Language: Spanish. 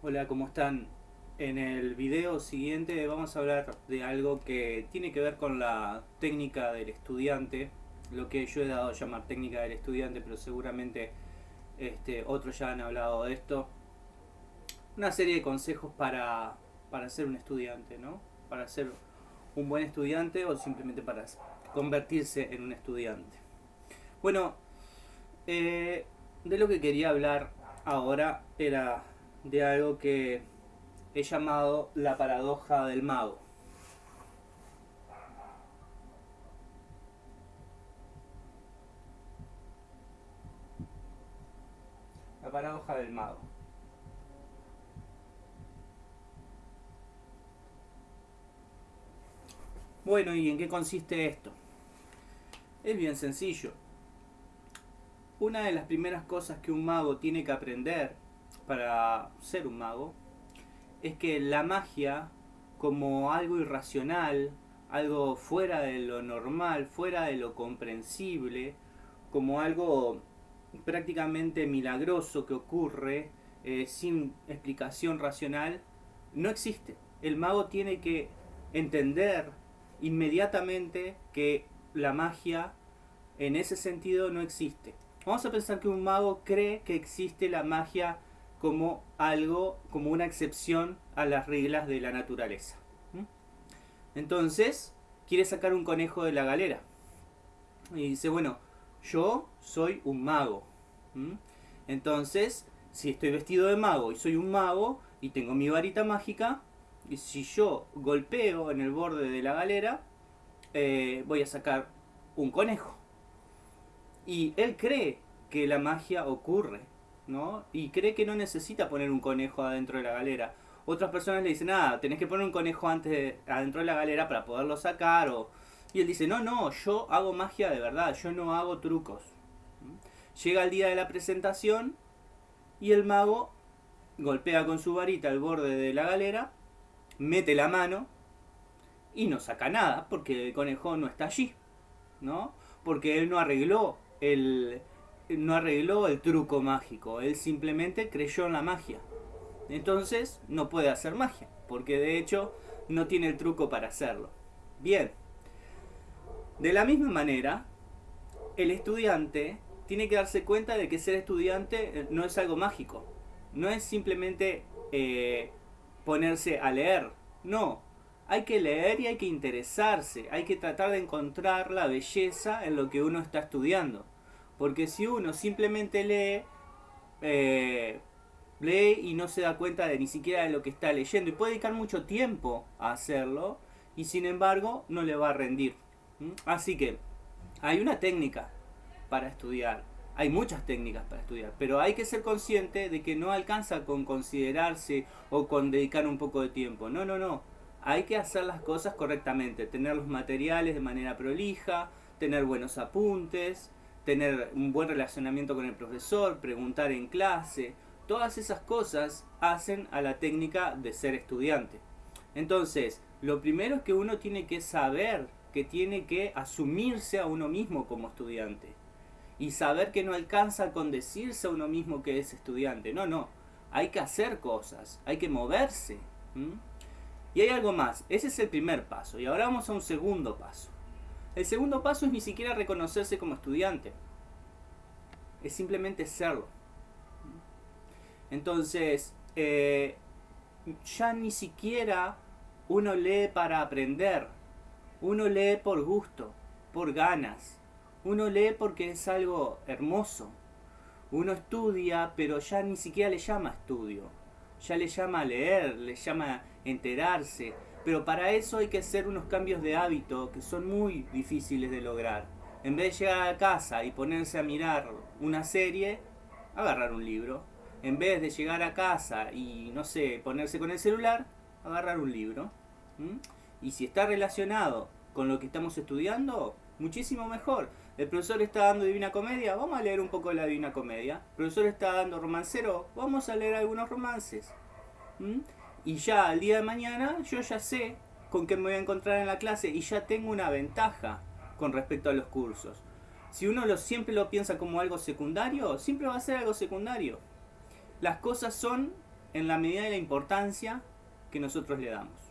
Hola, ¿cómo están? En el video siguiente vamos a hablar de algo que tiene que ver con la técnica del estudiante, lo que yo he dado a llamar técnica del estudiante, pero seguramente este, otros ya han hablado de esto. Una serie de consejos para, para ser un estudiante, ¿no? Para ser un buen estudiante o simplemente para convertirse en un estudiante. Bueno, eh, de lo que quería hablar ahora era de algo que he llamado la paradoja del mago. La paradoja del mago. Bueno, ¿y en qué consiste esto? Es bien sencillo. Una de las primeras cosas que un mago tiene que aprender para ser un mago es que la magia como algo irracional, algo fuera de lo normal, fuera de lo comprensible, como algo prácticamente milagroso que ocurre eh, sin explicación racional, no existe. El mago tiene que entender inmediatamente que la magia en ese sentido no existe. Vamos a pensar que un mago cree que existe la magia como algo, como una excepción a las reglas de la naturaleza. Entonces, quiere sacar un conejo de la galera. Y dice, bueno, yo soy un mago. Entonces, si estoy vestido de mago y soy un mago y tengo mi varita mágica, y si yo golpeo en el borde de la galera, eh, voy a sacar un conejo. Y él cree que la magia ocurre ¿no? Y cree que no necesita poner un conejo adentro de la galera. Otras personas le dicen, ah, tenés que poner un conejo antes adentro de la galera para poderlo sacar. O... Y él dice, no, no, yo hago magia de verdad, yo no hago trucos. Llega el día de la presentación y el mago golpea con su varita el borde de la galera, mete la mano y no saca nada porque el conejo no está allí, ¿no? Porque él no arregló el, no arregló el truco mágico, él simplemente creyó en la magia. Entonces no puede hacer magia, porque de hecho no tiene el truco para hacerlo. Bien, de la misma manera, el estudiante tiene que darse cuenta de que ser estudiante eh, no es algo mágico, no es simplemente eh, ponerse a leer, no, hay que leer y hay que interesarse, hay que tratar de encontrar la belleza en lo que uno está estudiando. Porque si uno simplemente lee, eh, lee y no se da cuenta de ni siquiera de lo que está leyendo y puede dedicar mucho tiempo a hacerlo y sin embargo no le va a rendir. Así que hay una técnica para estudiar. Hay muchas técnicas para estudiar, pero hay que ser consciente de que no alcanza con considerarse o con dedicar un poco de tiempo. No, no, no. Hay que hacer las cosas correctamente, tener los materiales de manera prolija, tener buenos apuntes, tener un buen relacionamiento con el profesor, preguntar en clase, todas esas cosas hacen a la técnica de ser estudiante. Entonces, lo primero es que uno tiene que saber que tiene que asumirse a uno mismo como estudiante. Y saber que no alcanza con decirse a uno mismo que es estudiante. No, no. Hay que hacer cosas, hay que moverse. Y hay algo más. Ese es el primer paso. Y ahora vamos a un segundo paso. El segundo paso es ni siquiera reconocerse como estudiante. Es simplemente serlo. Entonces, eh, ya ni siquiera uno lee para aprender. Uno lee por gusto, por ganas. Uno lee porque es algo hermoso. Uno estudia, pero ya ni siquiera le llama estudio. Ya le llama leer, le llama enterarse, pero para eso hay que hacer unos cambios de hábito que son muy difíciles de lograr. En vez de llegar a casa y ponerse a mirar una serie, agarrar un libro. En vez de llegar a casa y, no sé, ponerse con el celular, agarrar un libro. Y si está relacionado con lo que estamos estudiando, muchísimo mejor. El profesor está dando Divina Comedia, vamos a leer un poco de la Divina Comedia. El profesor está dando romancero, vamos a leer algunos romances y ya al día de mañana yo ya sé con qué me voy a encontrar en la clase y ya tengo una ventaja con respecto a los cursos. Si uno siempre lo piensa como algo secundario, siempre va a ser algo secundario. Las cosas son en la medida de la importancia que nosotros le damos.